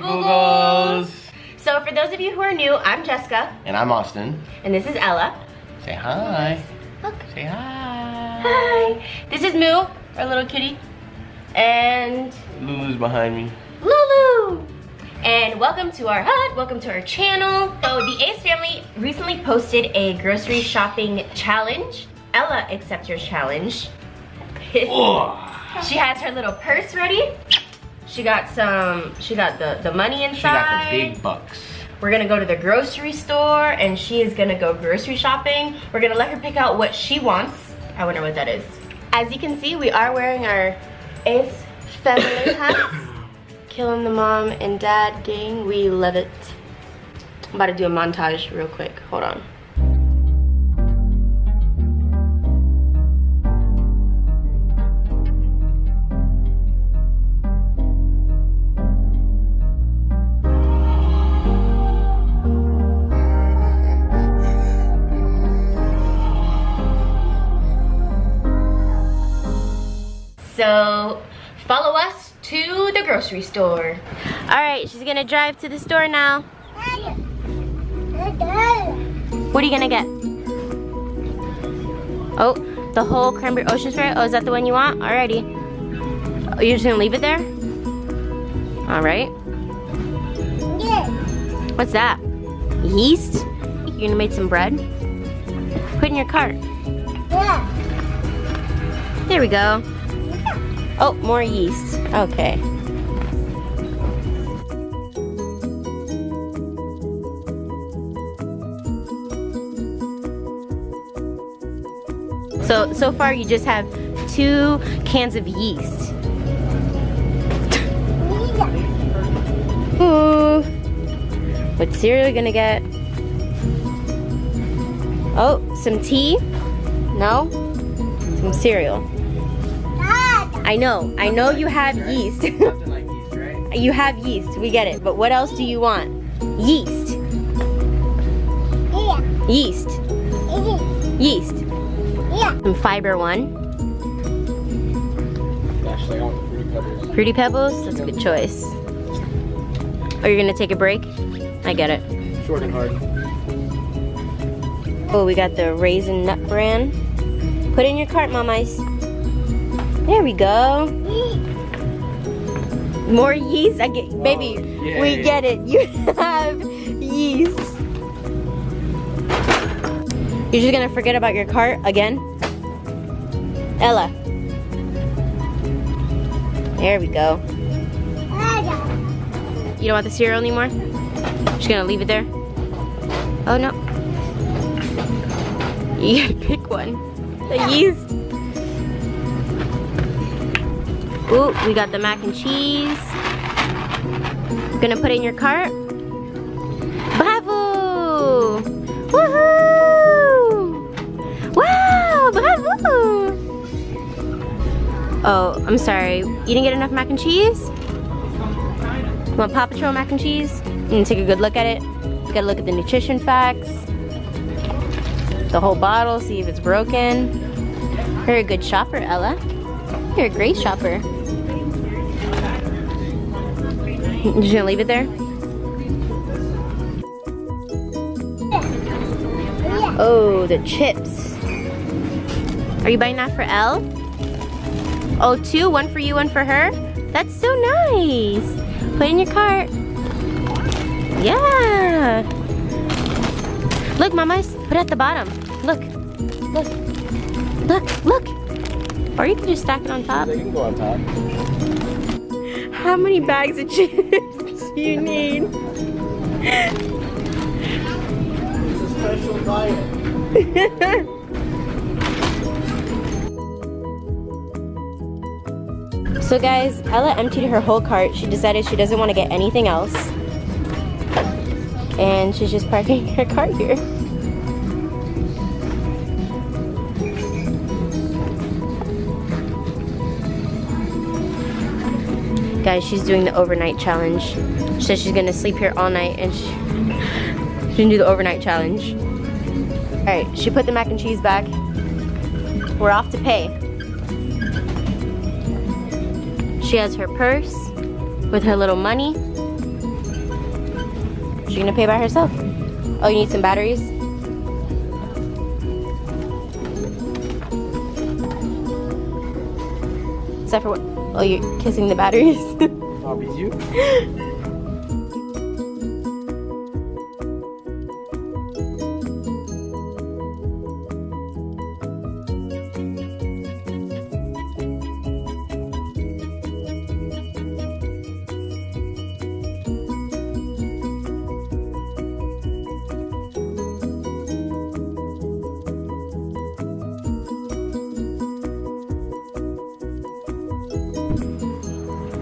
Hi, Googles. So for those of you who are new, I'm Jessica. And I'm Austin. And this is Ella. Say hi. Look. Say hi. Hi. This is Moo, our little kitty. And Lulu's behind me. Lulu. And welcome to our hut, welcome to our channel. So the Ace family recently posted a grocery shopping challenge. Ella accepts your challenge. she has her little purse ready. She got some, she got the, the money inside. She got the big bucks. We're gonna go to the grocery store and she is gonna go grocery shopping. We're gonna let her pick out what she wants. I wonder what that is. As you can see, we are wearing our Ace family hats. Killing the mom and dad gang, we love it. I'm about to do a montage real quick, hold on. So follow us to the grocery store. All right, she's gonna drive to the store now. What are you gonna get? Oh, the whole cranberry ocean spray. Oh, is that the one you want? Alrighty. Oh, you're just gonna leave it there? All right. What's that? Yeast? You're gonna make some bread? Put in your cart. Yeah. There we go. Oh, more yeast. Okay. So, so far you just have two cans of yeast. Ooh. What cereal are you gonna get? Oh, some tea? No? Some cereal. I know. I know you have yeast. you have yeast. We get it. But what else do you want? Yeast. Yeast. Yeast. Some fiber one. Actually, I want the fruity pebbles. Pebbles? That's a good choice. Are you gonna take a break? I get it. Short and hard. Oh, we got the Raisin Nut Bran. Put in your cart, Mom Ice. There we go. More yeast? I get, baby, we get it. You have yeast. You're just gonna forget about your cart again? Ella. There we go. You don't want the cereal anymore? Just gonna leave it there? Oh no. You gotta pick one. The yeast. Ooh, we got the mac and cheese. Gonna put it in your cart. Bravo! Woohoo! Wow, bravo! Oh, I'm sorry. You didn't get enough mac and cheese? Want Paw Patrol mac and cheese? And take a good look at it. Gotta look at the nutrition facts. The whole bottle, see if it's broken. You're a good shopper, Ella. You're a great shopper. You just gonna leave it there? Oh, the chips. Are you buying that for Elle? Oh, two, one for you, one for her? That's so nice. Put in your cart. Yeah. Look, mamas. Put it at the bottom. Look. Look. Look. Look. Or you can just stack it on top. They can go on top. How many bags of chips do you need? It's a special diet. So guys, Ella emptied her whole cart. She decided she doesn't want to get anything else. And she's just parking her cart here. Guys, she's doing the overnight challenge. She says she's gonna sleep here all night and she, she's gonna do the overnight challenge. All right, she put the mac and cheese back. We're off to pay. She has her purse with her little money. she gonna pay by herself? Oh, you need some batteries? Except for what? Oh, you're kissing the batteries? Bobby's you?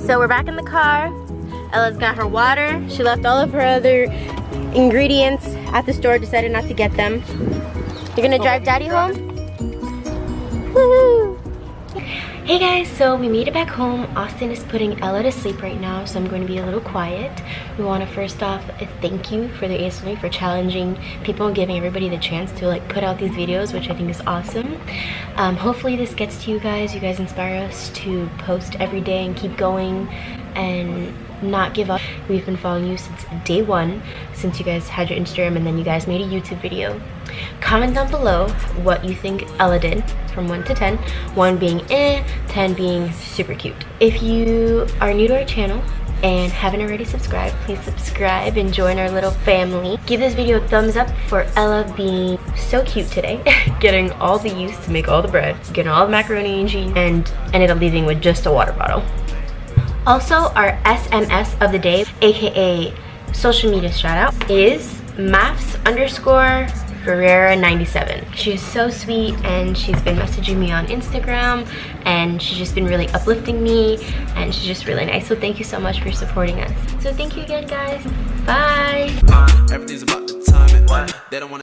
So we're back in the car. Ella's got her water. She left all of her other ingredients at the store, decided not to get them. You're gonna oh. drive daddy home? Woohoo! Hey guys, so we made it back home. Austin is putting Ella to sleep right now, so I'm going to be a little quiet. We want to first off thank you for the ASME for challenging people and giving everybody the chance to like put out these videos, which I think is awesome. Um, hopefully this gets to you guys. You guys inspire us to post every day and keep going and not give up. We've been following you since day one, since you guys had your Instagram and then you guys made a YouTube video. Comment down below what you think Ella did from 1 to 10. 1 being eh, 10 being super cute. If you are new to our channel, and haven't already subscribed, please subscribe and join our little family. Give this video a thumbs up for Ella being so cute today, getting all the yeast to make all the bread, getting all the macaroni and cheese, and ended up leaving with just a water bottle. Also, our SMS of the day, aka social media shout out, is maths underscore Ferreira97. She's so sweet and she's been messaging me on Instagram and she's just been really uplifting me and she's just really nice. So thank you so much for supporting us. So thank you again guys. Bye.